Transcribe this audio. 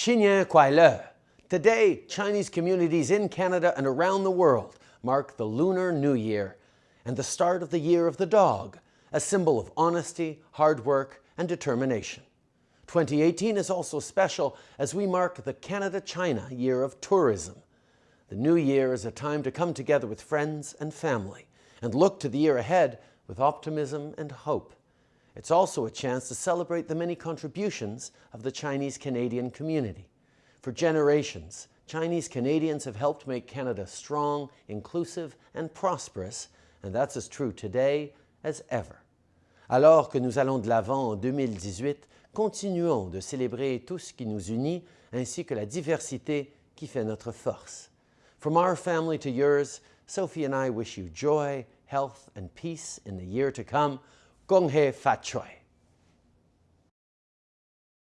Xinyan Kuai. Today, Chinese communities in Canada and around the world mark the Lunar New Year and the start of the Year of the Dog, a symbol of honesty, hard work, and determination. 2018 is also special as we mark the Canada-China Year of Tourism. The new year is a time to come together with friends and family and look to the year ahead with optimism and hope. It's also a chance to celebrate the many contributions of the Chinese-Canadian community. For generations, Chinese Canadians have helped make Canada strong, inclusive and prosperous, and that's as true today as ever. Alors que nous allons de l'avant en 2018, continuons de célébrer tout ce qui nous unit ainsi que la diversité qui fait notre force. From our family to yours, Sophie and I wish you joy, health and peace in the year to come. con hề phạt trời